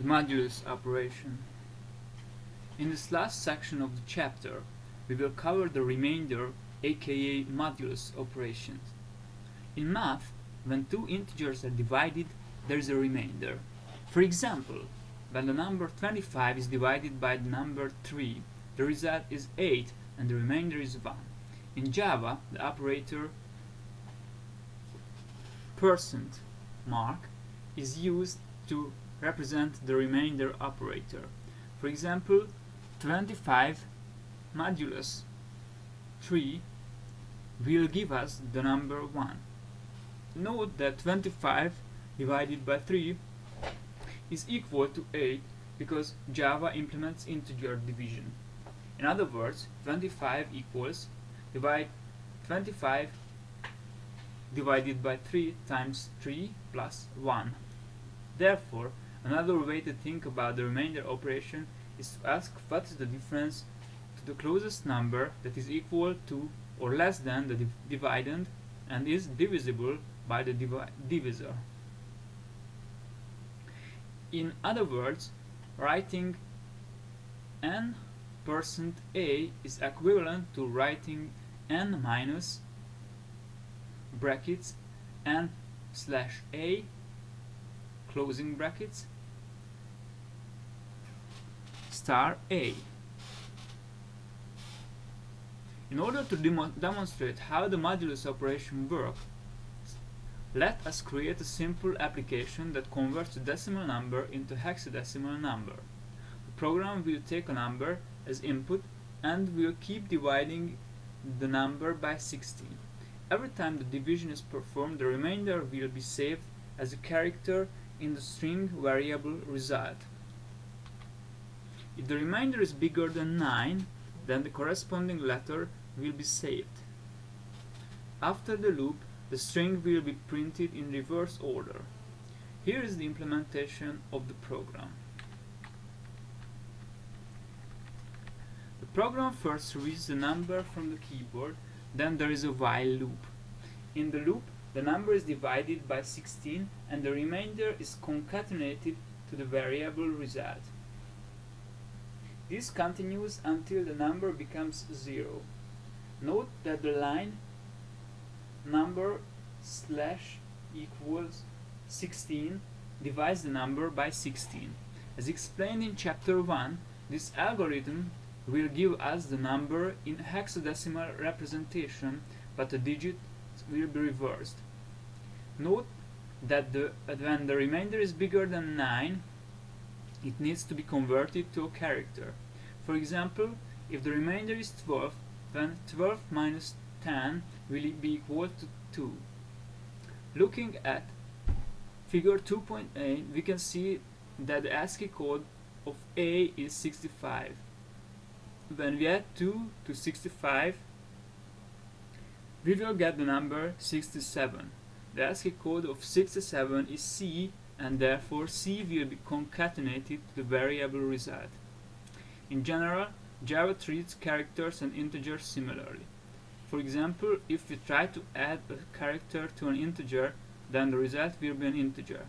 the modulus operation. In this last section of the chapter, we will cover the remainder aka modulus operations. In math, when two integers are divided, there is a remainder. For example, when the number 25 is divided by the number 3, the result is 8 and the remainder is 1. In Java, the operator percent mark is used to represent the remainder operator. For example, 25 modulus 3 will give us the number 1. Note that 25 divided by 3 is equal to 8 because Java implements integer division. In other words, 25 equals divide 25 divided by 3 times 3 plus 1. Therefore, another way to think about the remainder operation is to ask what is the difference to the closest number that is equal to or less than the div dividend and is divisible by the divi divisor. In other words, writing n percent a is equivalent to writing n minus brackets n slash a closing brackets star a. In order to demo demonstrate how the modulus operation works, let us create a simple application that converts a decimal number into hexadecimal number. The program will take a number as input and will keep dividing the number by 16. Every time the division is performed, the remainder will be saved as a character in the string variable result. If the remainder is bigger than 9, then the corresponding letter will be saved. After the loop, the string will be printed in reverse order. Here is the implementation of the program. The program first reads the number from the keyboard, then there is a while loop. In the loop, the number is divided by 16 and the remainder is concatenated to the variable result. This continues until the number becomes 0. Note that the line number slash equals 16 divides the number by 16. As explained in chapter 1, this algorithm will give us the number in hexadecimal representation, but the digit will be reversed. Note that the, when the remainder is bigger than 9, it needs to be converted to a character. For example, if the remainder is 12, then 12 minus 10 will be equal to 2. Looking at figure 2.8, we can see that the ASCII code of A is 65. When we add 2 to 65, we will get the number 67. The ASCII code of 67 is C and therefore C will be concatenated to the variable result. In general, Java treats characters and integers similarly. For example, if we try to add a character to an integer, then the result will be an integer.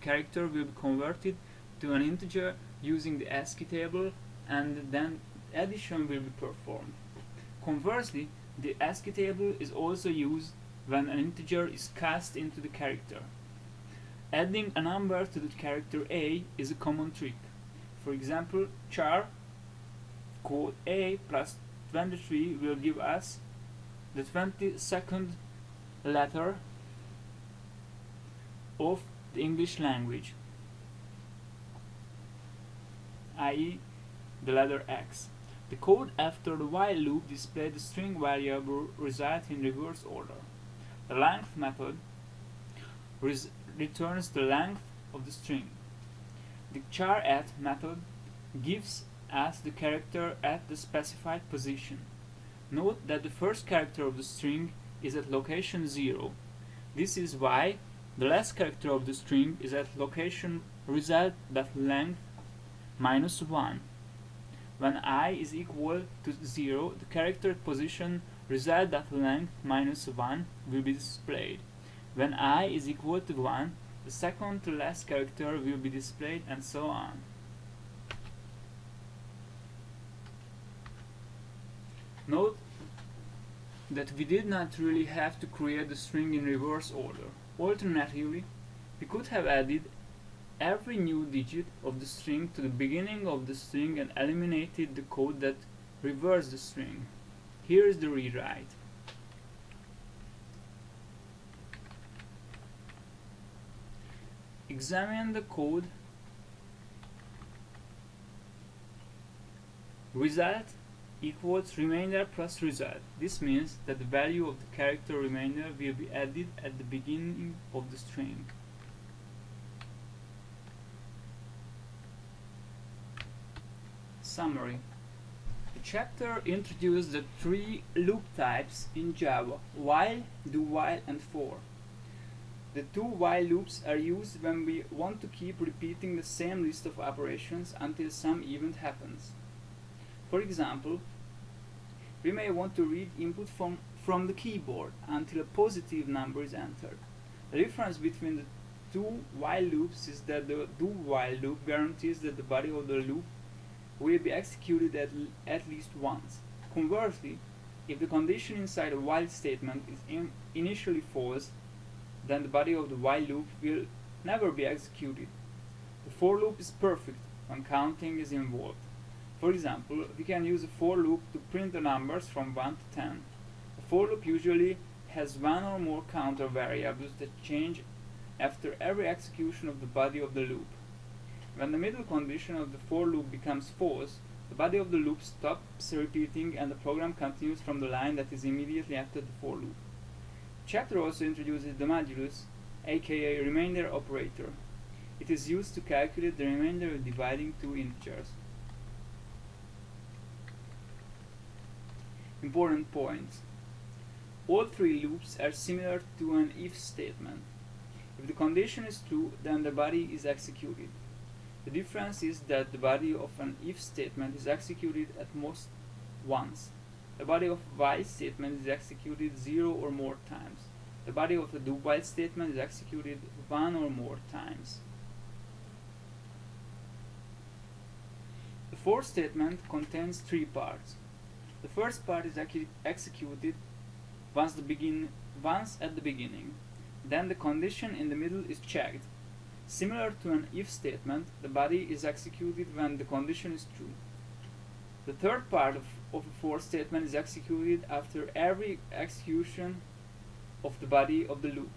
Character will be converted to an integer using the ASCII table and then addition will be performed. Conversely, the ASCII table is also used when an integer is cast into the character. Adding a number to the character A is a common trick. For example, char code A plus 23 will give us the 22nd letter of the English language, i.e. the letter X. The code after the while loop displays the string variable result in reverse order. The length method returns the length of the string. The char at method gives us the character at the specified position. Note that the first character of the string is at location 0. This is why the last character of the string is at location result.length minus 1. When i is equal to 0, the character position result.length minus 1 will be displayed. When i is equal to 1, the second to last character will be displayed and so on. Note that we did not really have to create the string in reverse order. Alternatively, we could have added every new digit of the string to the beginning of the string and eliminated the code that reversed the string. Here is the rewrite. Examine the code. Result equals remainder plus result. This means that the value of the character remainder will be added at the beginning of the string. Summary The chapter introduced the three loop types in Java, while, do while and for. The two while loops are used when we want to keep repeating the same list of operations until some event happens. For example, we may want to read input from, from the keyboard until a positive number is entered. The difference between the two while loops is that the do while loop guarantees that the body of the loop will be executed at, at least once. Conversely, if the condition inside a while statement is in initially false, then the body of the while loop will never be executed. The for loop is perfect when counting is involved. For example, we can use a for loop to print the numbers from 1 to 10. A for loop usually has one or more counter variables that change after every execution of the body of the loop. When the middle condition of the for loop becomes false, the body of the loop stops repeating and the program continues from the line that is immediately after the for loop. Chapter also introduces the modulus, aka remainder operator. It is used to calculate the remainder of dividing two integers. Important points. All three loops are similar to an if statement. If the condition is true, then the body is executed. The difference is that the body of an if statement is executed at most once. The body of while statement is executed zero or more times. The body of a do while statement is executed one or more times. The for statement contains three parts. The first part is executed once, the begin once at the beginning. Then the condition in the middle is checked. Similar to an if statement, the body is executed when the condition is true. The third part of, of a for statement is executed after every execution of the body of the loop.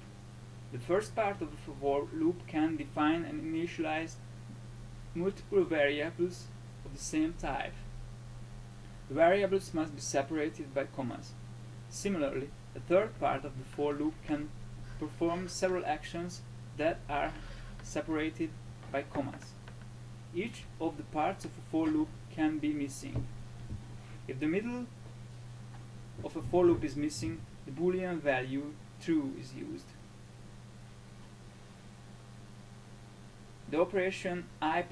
The first part of the for loop can define and initialize multiple variables of the same type. The variables must be separated by commas. Similarly, the third part of the for loop can perform several actions that are separated by commas. Each of the parts of a for loop can be missing. If the middle of a for loop is missing, the boolean value true is used. The operation i++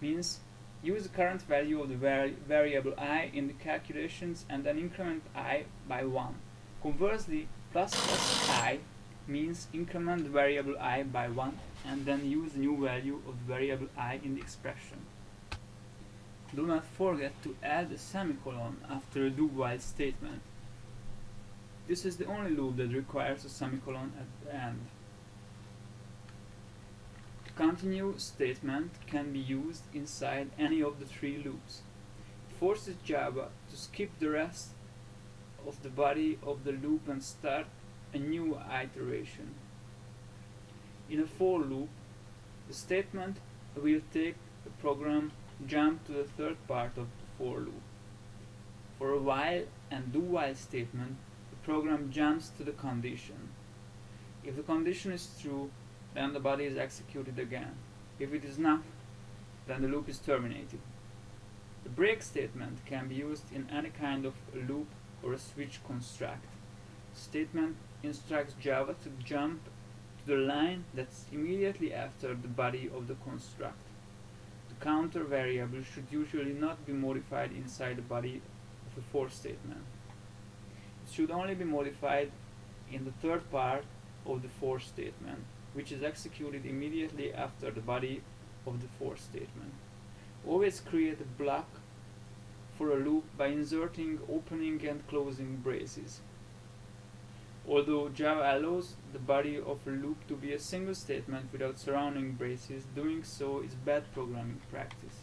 means Use the current value of the vari variable i in the calculations and then increment i by 1. Conversely, plus plus i means increment the variable i by 1 and then use new value of the variable i in the expression. Do not forget to add a semicolon after a do-while statement. This is the only loop that requires a semicolon at the end. The Continue statement can be used inside any of the three loops. It forces Java to skip the rest of the body of the loop and start a new iteration. In a for loop, the statement will take the program jump to the third part of the for loop. For a while and do while statement, the program jumps to the condition. If the condition is true, then the body is executed again. If it is not, then the loop is terminated. The break statement can be used in any kind of loop or a switch construct. Statement instructs Java to jump to the line that's immediately after the body of the construct. The counter variable should usually not be modified inside the body of a for statement. It should only be modified in the third part of the for statement, which is executed immediately after the body of the for statement. Always create a block for a loop by inserting opening and closing braces. Although Java allows the body of a loop to be a single statement without surrounding braces, doing so is bad programming practice.